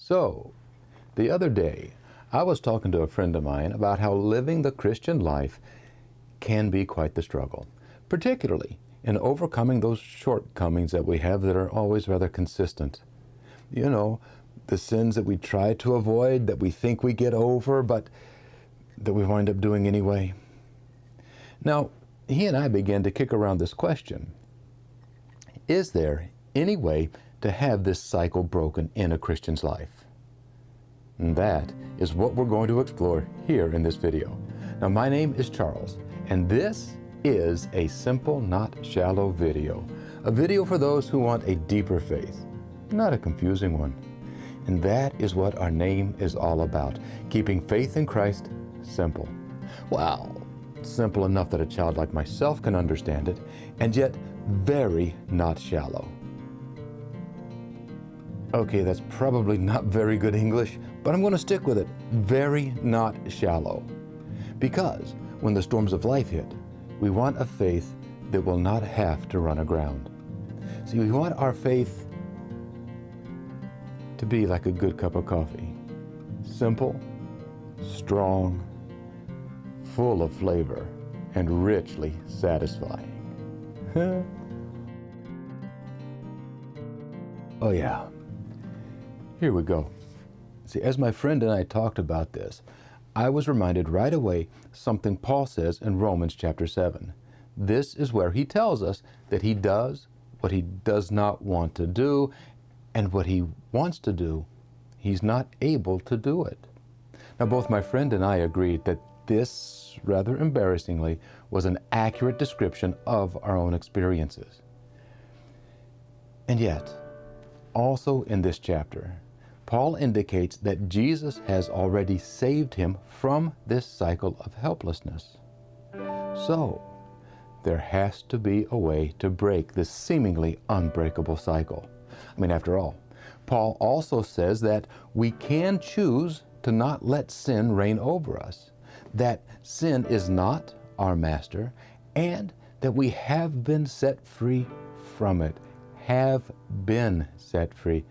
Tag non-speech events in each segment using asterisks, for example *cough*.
So, the other day, I was talking to a friend of mine about how living the Christian life can be quite the struggle, particularly in overcoming those shortcomings that we have that are always rather consistent. You know, the sins that we try to avoid, that we think we get over, but that we wind up doing anyway. Now, he and I began to kick around this question. Is there any way to have this cycle broken in a Christian's life? And that is what we're going to explore here in this video. Now, my name is Charles, and this is a simple, not shallow video. A video for those who want a deeper faith, not a confusing one. And that is what our name is all about, keeping faith in Christ simple. Well, simple enough that a child like myself can understand it, and yet very not shallow. Okay, that's probably not very good English, but I'm going to stick with it. Very not shallow. Because when the storms of life hit, we want a faith that will not have to run aground. See, we want our faith to be like a good cup of coffee. Simple, strong, full of flavor, and richly satisfying. *laughs* oh yeah. Here we go. See, as my friend and I talked about this, I was reminded right away something Paul says in Romans chapter 7. This is where he tells us that he does what he does not want to do, and what he wants to do, he's not able to do it. Now, both my friend and I agreed that this, rather embarrassingly, was an accurate description of our own experiences. And yet, also in this chapter, Paul indicates that Jesus has already saved him from this cycle of helplessness. So, there has to be a way to break this seemingly unbreakable cycle. I mean, after all, Paul also says that we can choose to not let sin reign over us, that sin is not our master, and that we have been set free from it. Have been set free.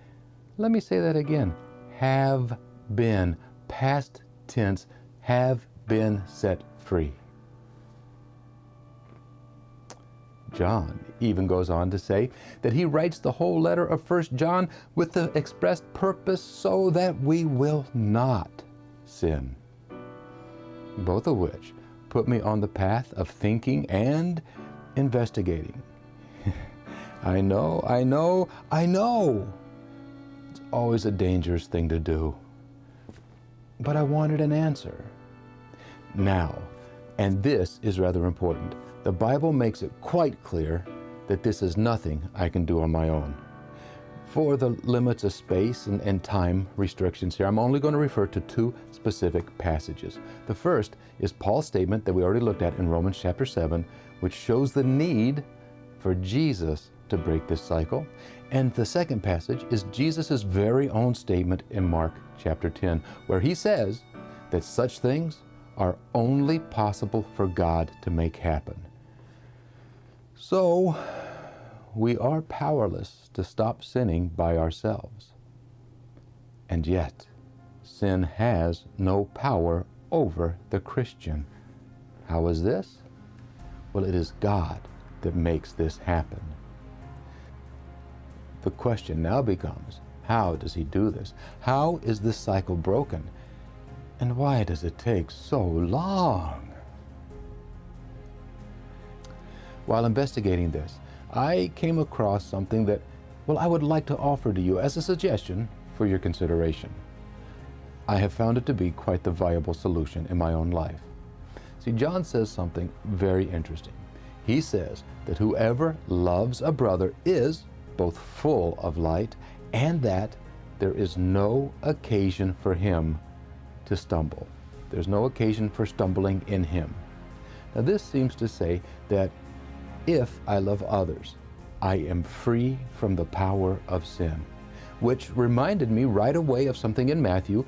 Let me say that again. Have been, past tense, have been set free. John even goes on to say that he writes the whole letter of 1 John with the expressed purpose so that we will not sin. Both of which put me on the path of thinking and investigating. *laughs* I know, I know, I know always a dangerous thing to do. But I wanted an answer. Now, and this is rather important, the Bible makes it quite clear that this is nothing I can do on my own. For the limits of space and, and, time restrictions here, I'm only going to refer to two specific passages. The first is Paul's statement that we already looked at in Romans chapter 7, which shows the need for Jesus to break this cycle. And the second passage is Jesus' very own statement in Mark chapter 10, where he says that such things are only possible for God to make happen. So, we are powerless to stop sinning by ourselves. And yet, sin has no power over the Christian. How is this? Well, it is God that makes this happen. The question now becomes, how does he do this? How is this cycle broken? And why does it take so long? While investigating this, I came across something that, well, I would like to offer to you as a suggestion for your consideration. I have found it to be quite the viable solution in my own life. See, John says something very interesting. He says that whoever loves a brother is both full of light and that there is no occasion for him to stumble. There's no occasion for stumbling in him. Now this seems to say that if I love others, I am free from the power of sin, which reminded me right away of something in Matthew,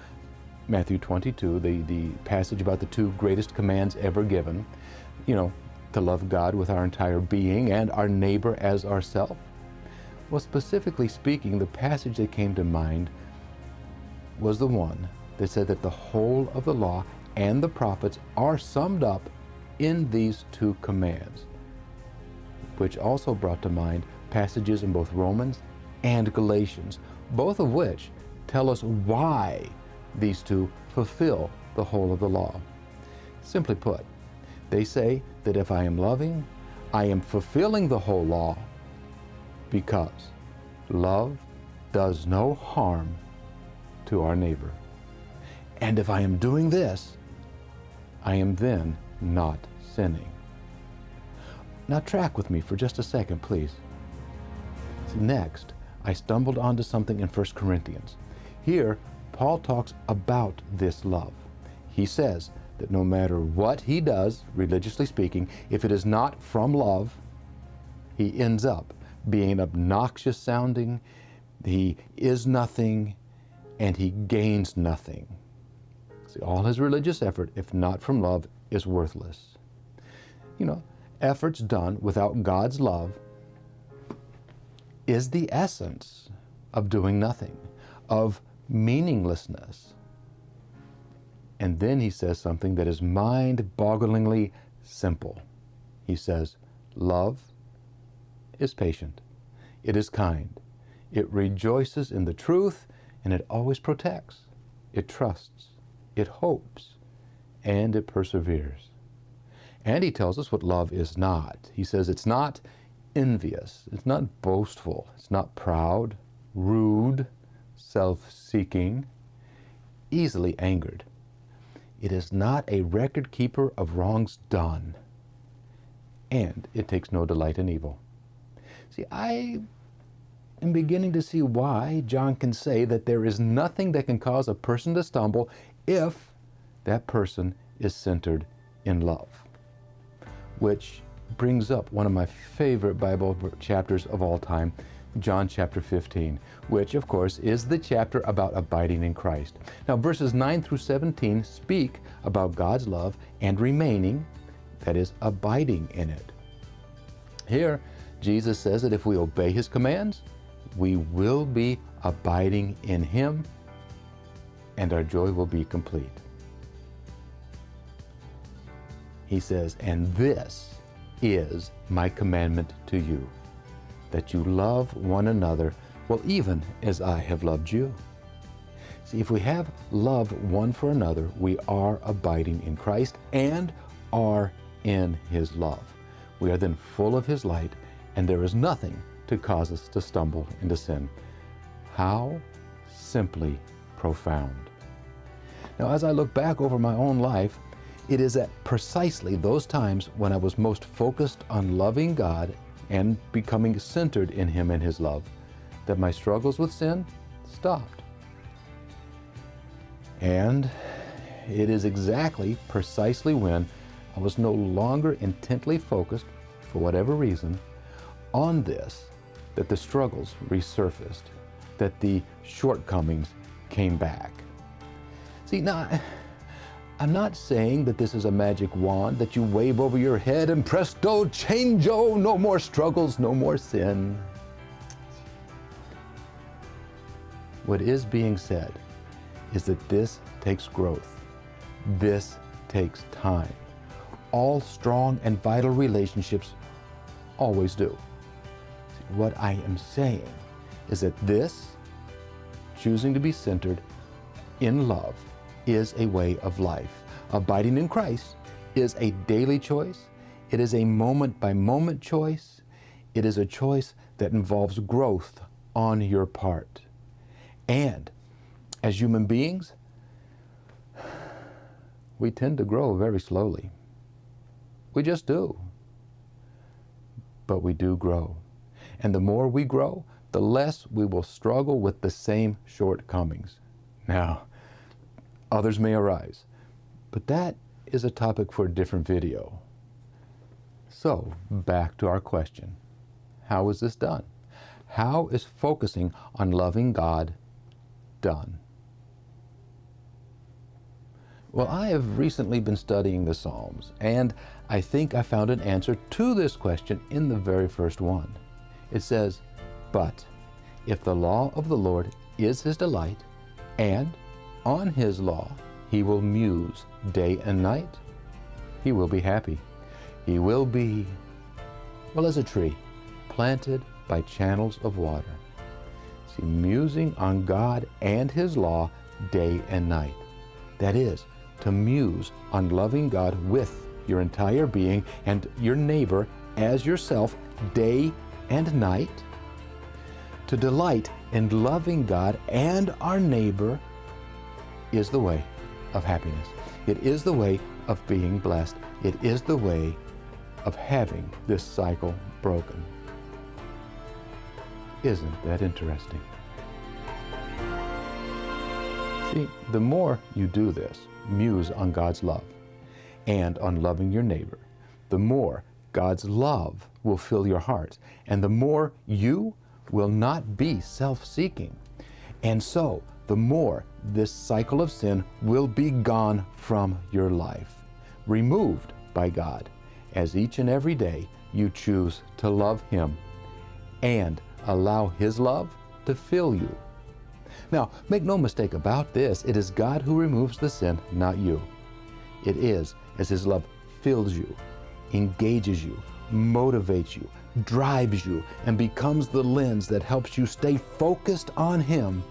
Matthew 22, the, the passage about the two greatest commands ever given, you know, to love God with our entire being and our neighbor as ourself. Well, specifically speaking, the passage that came to mind was the one that said that the whole of the law and the prophets are summed up in these two commands, which also brought to mind passages in both Romans and Galatians, both of which tell us why these two fulfill the whole of the law. Simply put, they say that if I am loving, I am fulfilling the whole law because love does no harm to our neighbor. And if I am doing this, I am then not sinning. Now track with me for just a second, please. Next, I stumbled onto something in 1 Corinthians. Here, Paul talks about this love. He says that no matter what he does, religiously speaking, if it is not from love, he ends up being obnoxious sounding, he is nothing, and he gains nothing. See, all his religious effort, if not from love, is worthless. You know, efforts done without God's love is the essence of doing nothing, of meaninglessness. And then he says something that is mind bogglingly simple. He says, Love is patient, it is kind, it rejoices in the truth, and it always protects, it trusts, it hopes, and it perseveres. And he tells us what love is not. He says it's not envious, it's not boastful, it's not proud, rude, self seeking, easily angered. It is not a record keeper of wrongs done, and it takes no delight in evil. See, I am beginning to see why John can say that there is nothing that can cause a person to stumble if that person is centered in love. Which brings up one of my favorite Bible chapters of all time, John chapter 15, which of course is the chapter about abiding in Christ. Now, verses 9 through 17 speak about God's love and remaining, that is, abiding in it. Here, Jesus says that if we obey His commands, we will be abiding in Him and our joy will be complete. He says, and this is my commandment to you, that you love one another, well, even as I have loved you. See, if we have love one for another, we are abiding in Christ and are in His love. We are then full of His light, and there is nothing to cause us to stumble into sin. How simply profound. Now, as I look back over my own life, it is at precisely those times when I was most focused on loving God and becoming centered in Him and His love that my struggles with sin stopped. And it is exactly precisely when I was no longer intently focused, for whatever reason, on this that the struggles resurfaced, that the shortcomings came back. See, now, I'm not saying that this is a magic wand that you wave over your head and presto, changeo, oh, no more struggles, no more sin. What is being said is that this takes growth. This takes time. All strong and vital relationships always do. What I am saying is that this, choosing to be centered in love, is a way of life. Abiding in Christ is a daily choice. It is a moment by moment choice. It is a choice that involves growth on your part. And as human beings, we tend to grow very slowly. We just do. But we do grow. And the more we grow, the less we will struggle with the same shortcomings. Now, Others may arise. But that is a topic for a different video. So, back to our question. How is this done? How is focusing on loving God done? Well, I have recently been studying the Psalms, and I think I found an answer to this question in the very first one. It says, But if the law of the Lord is his delight, and on his law, he will muse day and night. He will be happy. He will be, well, as a tree planted by channels of water. See, musing on God and his law day and night. That is, to muse on loving God with your entire being and your neighbor as yourself day and night. To delight in loving God and our neighbor is the way of happiness. It is the way of being blessed. It is the way of having this cycle broken. Isn't that interesting? See, the more you do this, muse on God's love and on loving your neighbor, the more God's love will fill your heart, and the more you will not be self seeking. And so, the more this cycle of sin will be gone from your life, removed by God, as each and every day you choose to love Him and allow His love to fill you. Now, make no mistake about this, it is God who removes the sin, not you. It is as His love fills you, engages you, motivates you, drives you, and becomes the lens that helps you stay focused on Him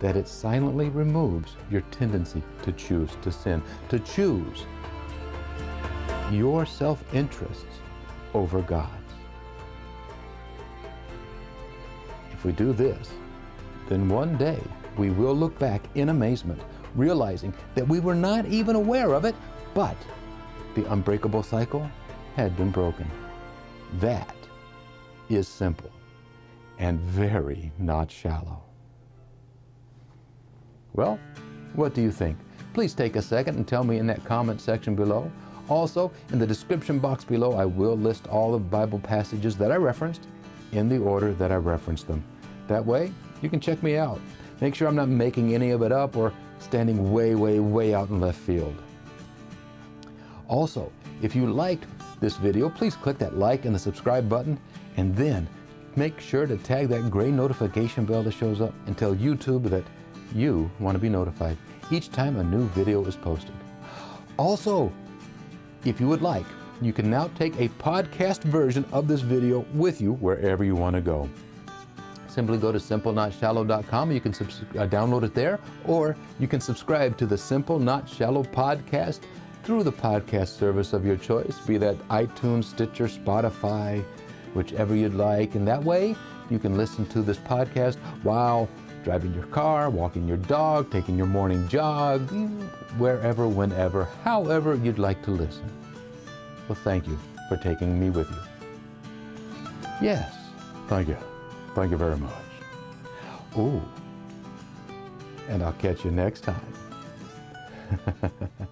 that it silently removes your tendency to choose to sin, to choose your self interests over God's. If we do this, then one day we will look back in amazement, realizing that we were not even aware of it, but the unbreakable cycle had been broken. That is simple and very not shallow. Well, what do you think? Please take a second and tell me in that comment section below. Also, in the description box below, I will list all the Bible passages that I referenced in the order that I referenced them. That way, you can check me out. Make sure I'm not making any of it up or standing way, way, way out in left field. Also, if you liked this video, please click that like and the subscribe button, and then make sure to tag that gray notification bell that shows up and tell YouTube that you want to be notified each time a new video is posted. Also, if you would like, you can now take a podcast version of this video with you wherever you want to go. Simply go to simplenotShallow.com. You can uh, download it there, or you can subscribe to the Simple Not Shallow podcast through the podcast service of your choice, be that iTunes, Stitcher, Spotify, whichever you'd like. And that way, you can listen to this podcast while driving your car, walking your dog, taking your morning jog, wherever, whenever, however you'd like to listen. Well, thank you for taking me with you. Yes, thank you. Thank you very much. Ooh. And I'll catch you next time. *laughs*